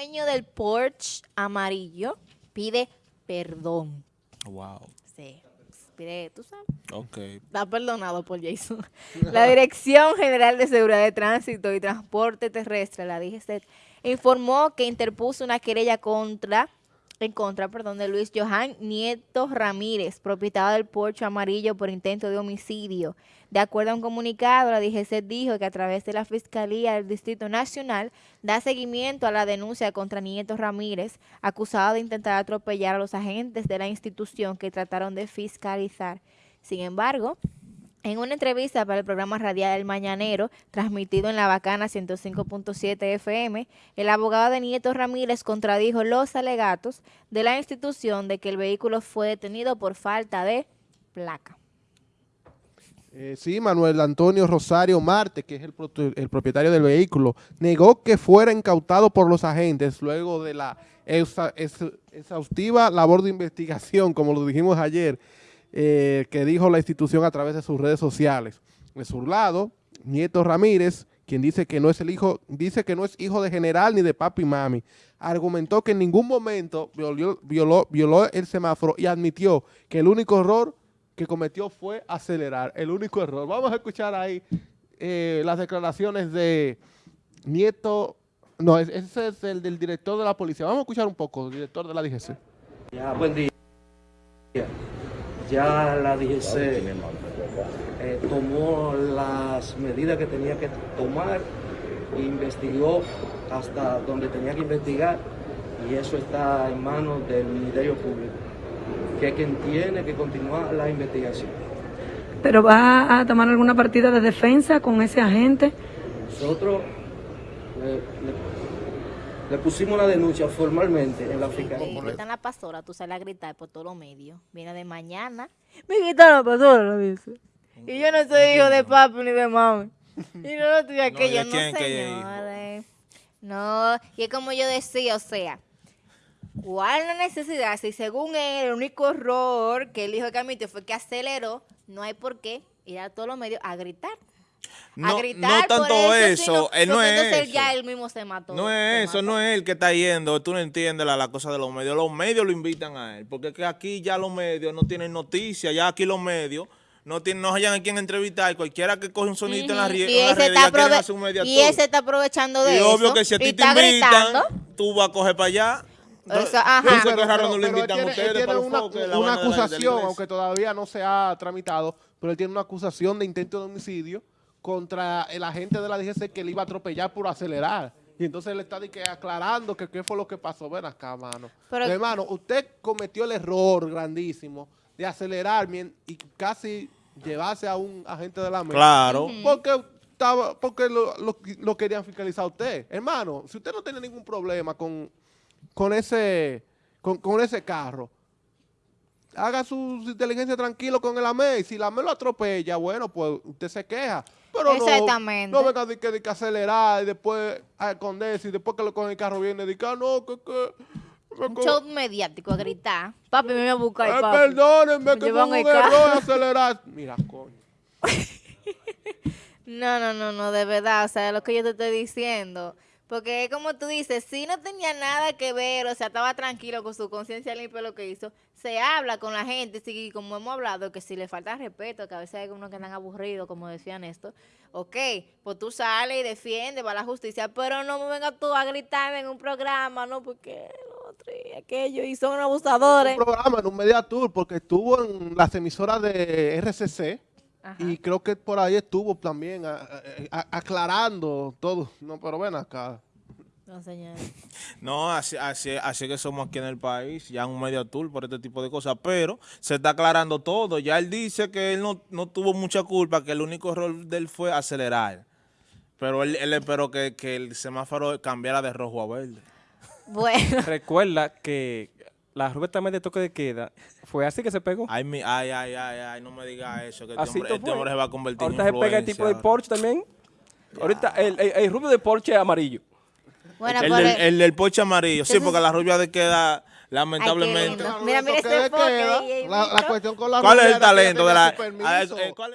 dueño del Porsche amarillo pide perdón. Wow. Sí, pide, tú sabes. Ok. Está perdonado por Jason. La Dirección General de Seguridad de Tránsito y Transporte Terrestre, la DGC, informó que interpuso una querella contra en contra, perdón, de Luis Johan Nieto Ramírez, propietario del Porsche amarillo por intento de homicidio. De acuerdo a un comunicado, la DGC dijo que a través de la Fiscalía del Distrito Nacional da seguimiento a la denuncia contra Nieto Ramírez, acusado de intentar atropellar a los agentes de la institución que trataron de fiscalizar. Sin embargo, en una entrevista para el programa radial El Mañanero, transmitido en la Bacana 105.7 FM, el abogado de Nieto Ramírez contradijo los alegatos de la institución de que el vehículo fue detenido por falta de placa. Eh, sí, Manuel Antonio Rosario Marte, que es el, el, propietario del vehículo, negó que fuera incautado por los agentes luego de la exhaustiva labor de investigación, como lo dijimos ayer, eh, que dijo la institución a través de sus redes sociales. De su lado, Nieto Ramírez, quien dice que no es el hijo, dice que no es hijo de general ni de papi y mami, argumentó que en ningún momento violó, el semáforo y admitió que el único error que cometió fue acelerar, el único error. Vamos a escuchar ahí eh, las declaraciones de Nieto, no, ese es el del director de la policía. Vamos a escuchar un poco, director de la DGC. Ya, buen día ya la DGC eh, tomó las medidas que tenía que tomar, investigó hasta donde tenía que investigar y eso está en manos del Ministerio Público, que es quien tiene que continuar la investigación. ¿Pero va a tomar alguna partida de defensa con ese agente? Nosotros le pusimos la denuncia formalmente en la fiscalía. Me quitan la pastora, tú sales a gritar por todos los medios. Viene de mañana. Me quitan la pastora, lo dice. Y yo no soy hijo de papi ni de mami. Y no lo estoy aquello, no, no señores. No, y es como yo decía, o sea, ¿cuál la necesidad? Si según él, el único error que el hijo de Camito fue que aceleró, no hay por qué ir a todos los medios a gritar. No, no tanto eso, él no es eso. ya él mismo se mató. No es eso, no es él que está yendo, tú no entiendes la, la, cosa de los medios, los medios lo invitan a él, porque que aquí ya los medios no tienen noticias, ya aquí los medios no tienen, no hayan a quien entrevistar, cualquiera que coge un sonito en la, red, y, ese hacer un y ese está aprovechando de eso. Y obvio que si a ti te invitan, tú vas a coger para allá. Eso, ajá. Pero, pero, pero, no invitan tiene, ustedes tiene una, una acusación, aunque todavía no se ha tramitado, pero él tiene una acusación de intento de homicidio contra el agente de la DGC que le iba a atropellar por acelerar. Y entonces le está aclarando que qué fue lo que pasó. Ven acá, mano. Pero, hermano, usted cometió el error grandísimo de acelerar y casi llevarse a un agente de la mesa. Claro. Porque estaba, porque lo, lo, querían fiscalizar a usted. Hermano, si usted no tiene ningún problema con, con ese con, con ese carro, haga su, inteligencia tranquilo con el AME. Si el AME lo atropella, bueno, pues usted se queja. Pero Exactamente. no, no venga de que, de que acelerar y después a esconderse y después que lo coge el carro viene de que ah, no, que... que un show mediático a gritar. Papi, me voy a buscar, eh, papi. Perdónenme que fue un error acelerar. Mira, coño. no, no, no, no, de verdad. O sea, lo que yo te estoy diciendo... Porque como tú dices, si no tenía nada que ver, o sea, estaba tranquilo con su conciencia limpia lo que hizo, se habla con la gente, sí, como hemos hablado, que si le falta respeto, que a veces hay unos que andan aburridos, como decían esto, ok, pues tú sales y defiendes, va a la justicia, pero no me vengas tú a gritarme en un programa, ¿no? Porque otro y aquello, y son abusadores. Un programa, en un media tour, porque estuvo en las emisoras de RCC, y creo que por ahí estuvo también aclarando todo. No, pero ven acá. No, señor. No, así, así, así que somos aquí en el país, ya un medio tour por este tipo de cosas, pero se está aclarando todo. Ya él dice que él no, no tuvo mucha culpa, que el único error de él fue acelerar. Pero él, él esperó que, que el semáforo cambiara de rojo a verde. Bueno. Recuerda que la rueda también de toque de queda, ¿fue así que se pegó? Ay, mi, ay, ay, ay, ay, no me digas eso, que este, hombre, este hombre, se va a convertir Ahorita en Ahorita se pega el tipo de Porsche también. Ahorita el, el, el, rubio de Porsche amarillo. Bueno, el, del, el, del, Porsche amarillo, sí, porque la rubia de queda, lamentablemente. Ay, mira, mira este La, la, cuestión con la ¿Cuál es el talento de la...